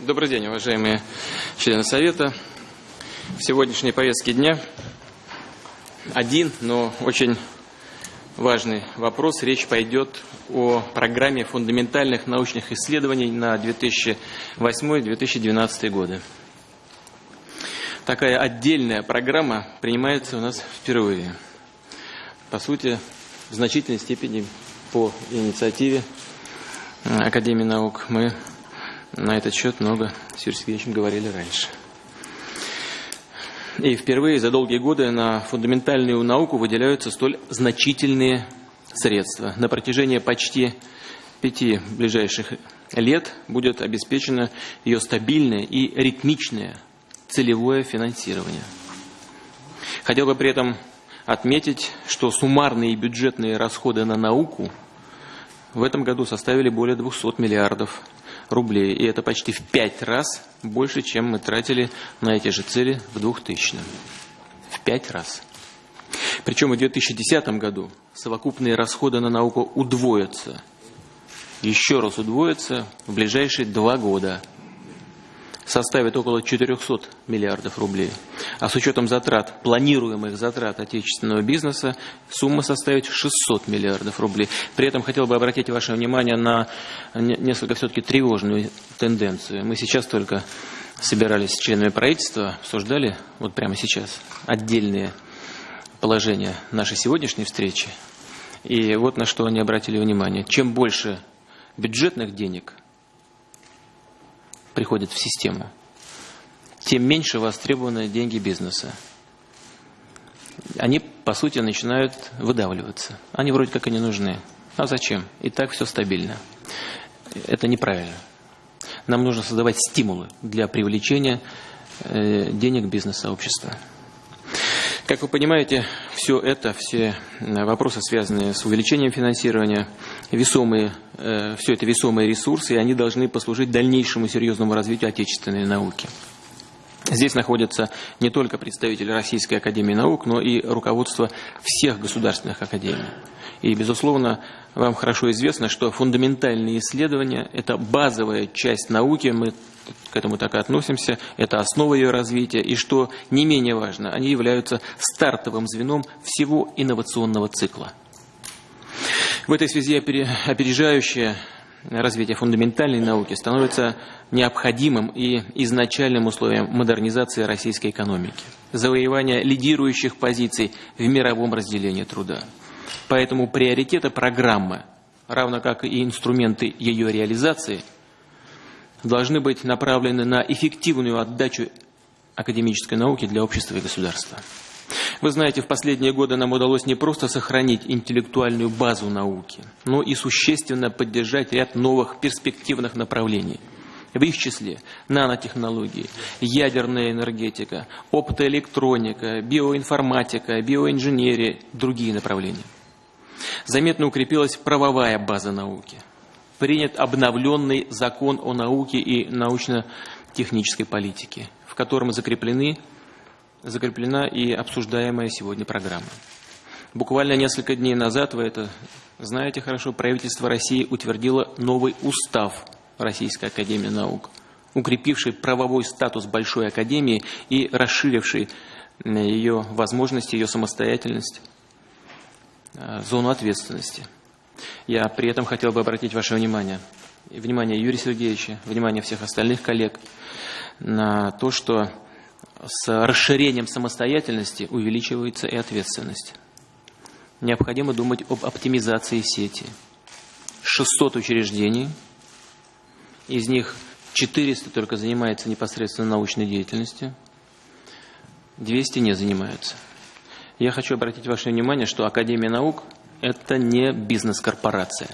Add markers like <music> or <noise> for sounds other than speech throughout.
Добрый день, уважаемые члены Совета. В сегодняшней повестке дня один, но очень важный вопрос. Речь пойдет о программе фундаментальных научных исследований на 2008-2012 годы. Такая отдельная программа принимается у нас впервые. По сути, в значительной степени по инициативе Академии наук мы на этот счет много с Юрием Сергеевичем говорили раньше. И впервые за долгие годы на фундаментальную науку выделяются столь значительные средства. На протяжении почти пяти ближайших лет будет обеспечено ее стабильное и ритмичное целевое финансирование. Хотел бы при этом отметить, что суммарные бюджетные расходы на науку в этом году составили более 200 миллиардов. И это почти в пять раз больше, чем мы тратили на эти же цели в 2000-м. В пять раз. Причем в 2010 году совокупные расходы на науку удвоятся. Еще раз удвоятся в ближайшие два года – составит около 400 миллиардов рублей. А с учетом затрат, планируемых затрат отечественного бизнеса, сумма составит 600 миллиардов рублей. При этом хотел бы обратить ваше внимание на несколько все-таки тревожную тенденцию. Мы сейчас только собирались с членами правительства, обсуждали, вот прямо сейчас, отдельные положения нашей сегодняшней встречи. И вот на что они обратили внимание. Чем больше бюджетных денег – приходят в систему, тем меньше востребованы деньги бизнеса. Они, по сути, начинают выдавливаться. Они вроде как и не нужны. А зачем? И так все стабильно. Это неправильно. Нам нужно создавать стимулы для привлечения э, денег бизнес-сообщества. Как вы понимаете, все это, все э, вопросы, связанные с увеличением финансирования, весомые, э, все это весомые ресурсы, и они должны послужить дальнейшему серьезному развитию отечественной науки. Здесь находятся не только представители Российской Академии Наук, но и руководство всех государственных академий. И, безусловно, вам хорошо известно, что фундаментальные исследования – это базовая часть науки, мы к этому так и относимся, это основа ее развития, и что не менее важно, они являются стартовым звеном всего инновационного цикла. В этой связи опережающее развитие фундаментальной науки становится необходимым и изначальным условием модернизации российской экономики, завоевания лидирующих позиций в мировом разделении труда. Поэтому приоритеты программы, равно как и инструменты ее реализации – должны быть направлены на эффективную отдачу академической науки для общества и государства. Вы знаете, в последние годы нам удалось не просто сохранить интеллектуальную базу науки, но и существенно поддержать ряд новых перспективных направлений. В их числе нанотехнологии, ядерная энергетика, оптоэлектроника, биоинформатика, биоинженерия, другие направления. Заметно укрепилась правовая база науки – принят обновленный закон о науке и научно-технической политике, в котором закреплены, закреплена и обсуждаемая сегодня программа. Буквально несколько дней назад, вы это знаете хорошо, правительство России утвердило новый устав Российской Академии Наук, укрепивший правовой статус Большой Академии и расширивший ее возможности, ее самостоятельность, э, зону ответственности – я при этом хотел бы обратить ваше внимание, внимание Юрия Сергеевича, внимание всех остальных коллег на то, что с расширением самостоятельности увеличивается и ответственность. Необходимо думать об оптимизации сети. 600 учреждений, из них 400 только занимается непосредственно научной деятельностью, 200 не занимаются. Я хочу обратить ваше внимание, что Академия наук – это не бизнес-корпорация.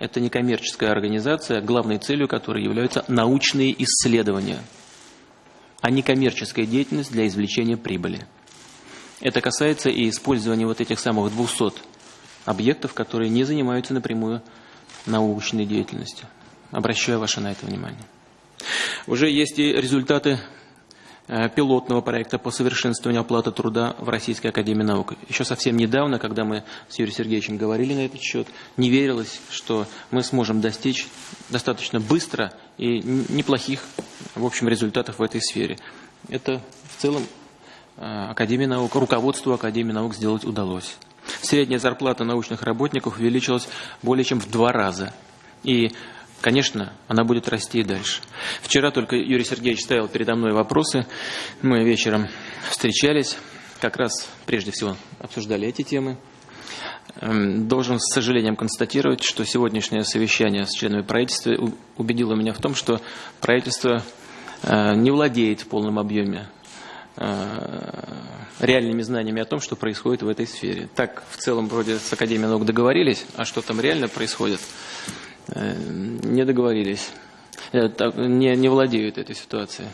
Это не коммерческая организация, главной целью которой являются научные исследования, а не коммерческая деятельность для извлечения прибыли. Это касается и использования вот этих самых 200 объектов, которые не занимаются напрямую научной деятельностью. Обращаю ваше на это внимание. Уже есть и результаты пилотного проекта по совершенствованию оплаты труда в Российской Академии Наук. Еще совсем недавно, когда мы с Юрием Сергеевичем говорили на этот счет, не верилось, что мы сможем достичь достаточно быстро и неплохих, в общем, результатов в этой сфере. Это в целом э, Академии наук, руководству Академии наук сделать удалось. Средняя зарплата научных работников увеличилась более чем в два раза. И Конечно, она будет расти и дальше. Вчера только Юрий Сергеевич ставил передо мной вопросы. Мы вечером встречались, как раз прежде всего обсуждали эти темы. Эм, должен с сожалением констатировать, что сегодняшнее совещание с членами правительства убедило меня в том, что правительство э, не владеет в полном объеме э, реальными знаниями о том, что происходит в этой сфере. Так в целом вроде с Академией наук договорились, а что там реально происходит, не договорились, э, не, не владеют этой ситуацией.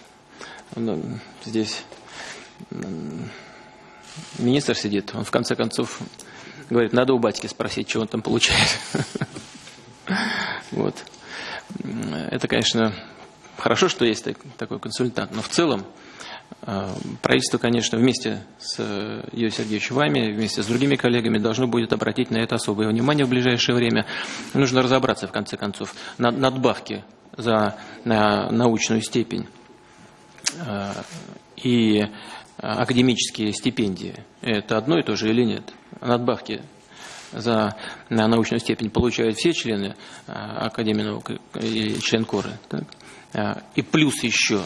Ну, здесь министр сидит, он в конце концов говорит, надо у батьки спросить, что он там получает. <laughs> Вот. Это, конечно, хорошо, что есть такой консультант, но в целом э, правительство, конечно, вместе с Юрием Сергеевичем вами, вместе с другими коллегами должно будет обратить на это особое внимание в ближайшее время. Нужно разобраться, в конце концов, на надбавки за на научную степень э, и академические стипендии. Это одно и то же или нет? Надбавки за научную степень получают все члены э, Академии наук и член Коры. Так? Э, и плюс еще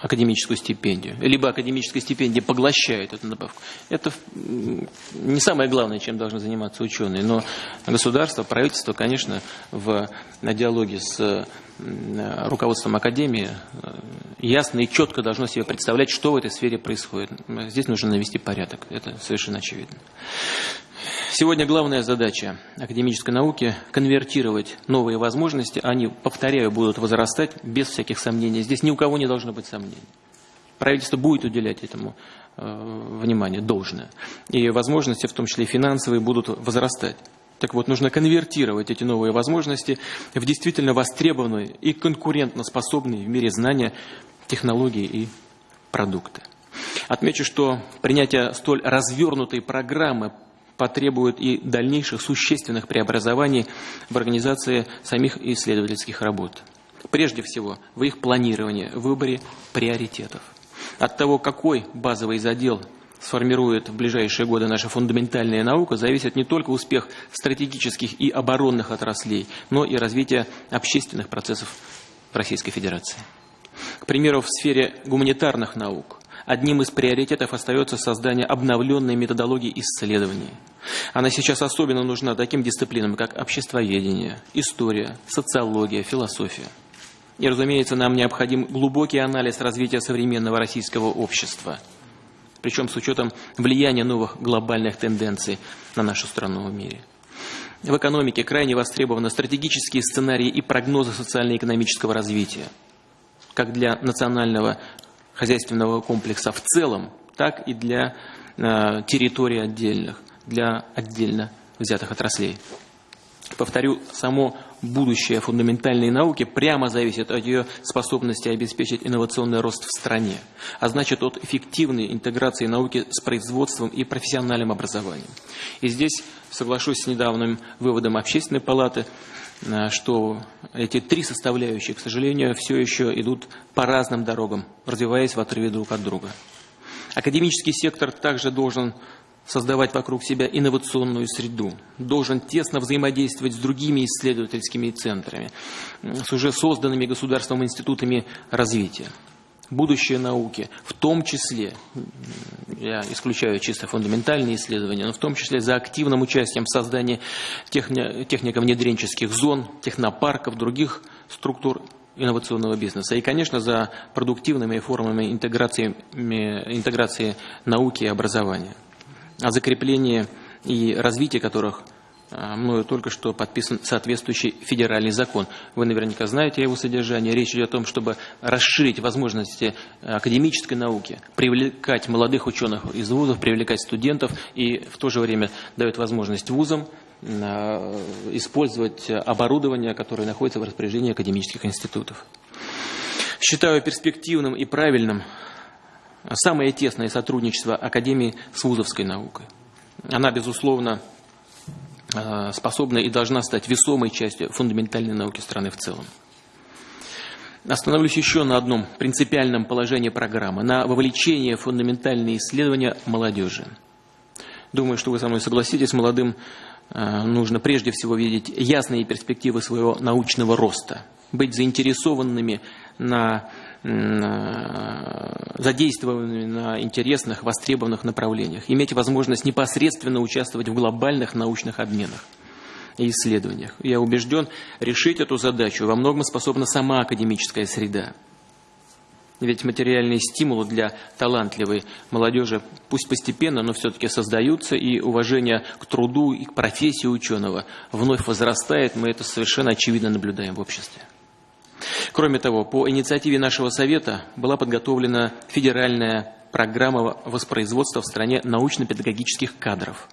академическую стипендию, либо академическая стипендия поглощает эту надбавку. Это не самое главное, чем должны заниматься ученые, но государство, правительство, конечно, в диалоге с руководством Академии э, ясно и четко должно себе представлять, что в этой сфере происходит. Здесь нужно навести порядок, это совершенно очевидно. Сегодня главная задача академической науки – конвертировать новые возможности. Они, повторяю, будут возрастать без всяких сомнений. Здесь ни у кого не должно быть сомнений. Правительство будет уделять этому э, внимание должное. И возможности, в том числе финансовые, будут возрастать. Так вот, нужно конвертировать эти новые возможности в действительно востребованные и конкурентоспособные в мире знания, технологии и продукты. Отмечу, что принятие столь развернутой программы потребует и дальнейших существенных преобразований в организации самих исследовательских работ. Прежде всего, в их планировании, выборе приоритетов. От того, какой базовый задел сформирует в ближайшие годы наша фундаментальная наука, зависит не только успех стратегических и оборонных отраслей, но и развитие общественных процессов Российской Федерации. К примеру, в сфере гуманитарных наук одним из приоритетов остается создание обновленной методологии исследований. Она сейчас особенно нужна таким дисциплинам, как обществоведение, история, социология, философия. И, разумеется, нам необходим глубокий анализ развития современного российского общества, причем с учетом влияния новых глобальных тенденций на нашу страну в мире. В экономике крайне востребованы стратегические сценарии и прогнозы социально-экономического развития, как для национального хозяйственного комплекса в целом, так и для э, территорий отдельных, для отдельно взятых отраслей. Повторю, само будущее фундаментальной науки прямо зависит от ее способности обеспечить инновационный рост в стране, а значит от эффективной интеграции науки с производством и профессиональным образованием. И здесь соглашусь с недавним выводом Общественной палаты, что эти три составляющие, к сожалению, все еще идут по разным дорогам, развиваясь в отрыве друг от друга. Академический сектор также должен создавать вокруг себя инновационную среду, должен тесно взаимодействовать с другими исследовательскими центрами, с уже созданными государством институтами развития будущее науки, в том числе, я исключаю чисто фундаментальные исследования, но в том числе за активным участием в создании техни технико-внедренческих зон, технопарков, других структур инновационного бизнеса. И, конечно, за продуктивными формами интеграции, интеграции науки и образования. О закреплении и развитии которых – а, мною только что подписан соответствующий федеральный закон. Вы наверняка знаете его содержание. Речь идет о том, чтобы расширить возможности академической науки, привлекать молодых ученых из вузов, привлекать студентов и в то же время дает возможность вузам а, использовать оборудование, которое находится в распоряжении академических институтов. Считаю перспективным и правильным самое тесное сотрудничество Академии с вузовской наукой. Она, безусловно, способна и должна стать весомой частью фундаментальной науки страны в целом. Остановлюсь еще на одном принципиальном положении программы, на вовлечении в фундаментальные исследования молодежи. Думаю, что вы со мной согласитесь, молодым э, нужно прежде всего видеть ясные перспективы своего научного роста, быть заинтересованными на задействованными на интересных, востребованных направлениях, иметь возможность непосредственно участвовать в глобальных научных обменах и исследованиях. Я убежден, решить эту задачу во многом способна сама академическая среда. Ведь материальные стимулы для талантливой молодежи, пусть постепенно, но все-таки создаются, и уважение к труду и к профессии ученого вновь возрастает, мы это совершенно очевидно наблюдаем в обществе. Кроме того, по инициативе нашего Совета была подготовлена федеральная программа воспроизводства в стране научно-педагогических кадров.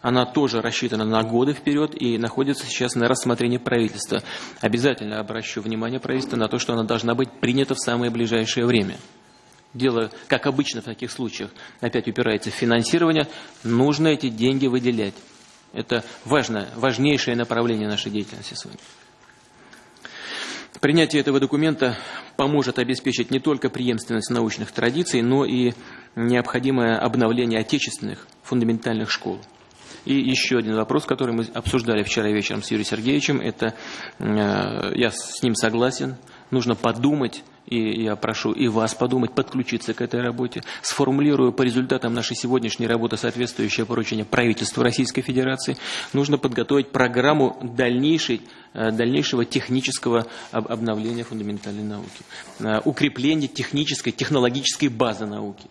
Она тоже рассчитана на годы вперед и находится сейчас на рассмотрении правительства. Обязательно обращу внимание правительства на то, что она должна быть принята в самое ближайшее время. Дело, как обычно в таких случаях, опять упирается в финансирование. Нужно эти деньги выделять. Это важное, важнейшее направление нашей деятельности сегодня. Принятие этого документа поможет обеспечить не только преемственность научных традиций, но и необходимое обновление отечественных фундаментальных школ. И еще один вопрос, который мы обсуждали вчера вечером с Юрием Сергеевичем, это, э, я с ним согласен, нужно подумать и я прошу и вас подумать, подключиться к этой работе. Сформулирую по результатам нашей сегодняшней работы соответствующее поручение правительству Российской Федерации. Нужно подготовить программу дальнейшей, э, дальнейшего технического обновления фундаментальной науки, э, укрепления технической, технологической базы науки.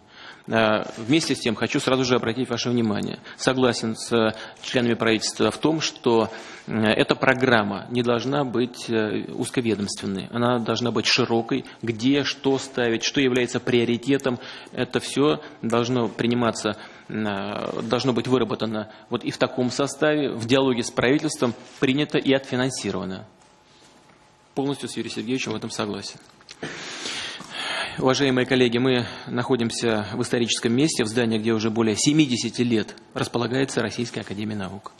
Э, вместе с тем хочу сразу же обратить ваше внимание. Согласен с членами правительства в том, что э, эта программа не должна быть э, узковедомственной. Она должна быть широкой. Где, что ставить, что является приоритетом. Это все должно приниматься, должно быть выработано вот и в таком составе, в диалоге с правительством, принято и отфинансировано. Полностью с Юрием Сергеевичем в этом согласен. Уважаемые коллеги, мы находимся в историческом месте, в здании, где уже более 70 лет располагается Российская Академия Наук.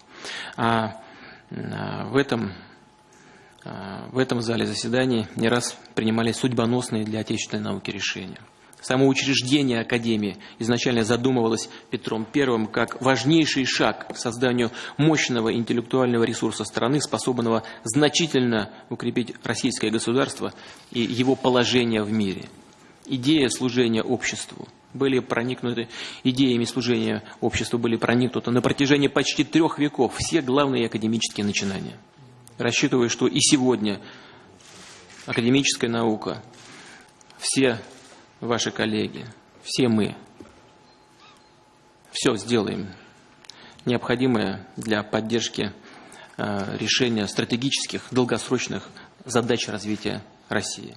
А, а в этом, а, в этом зале заседаний не раз принимались судьбоносные для отечественной науки решения. Само учреждение Академии изначально задумывалось Петром I как важнейший шаг к созданию мощного интеллектуального ресурса страны, способного значительно укрепить российское государство и его положение в мире – идея служения обществу были проникнуты, идеями служения обществу были проникнуты на протяжении почти трех веков все главные академические начинания. Рассчитываю, что и сегодня академическая наука, все ваши коллеги, все мы, все сделаем необходимое для поддержки э, решения стратегических, долгосрочных задач развития России.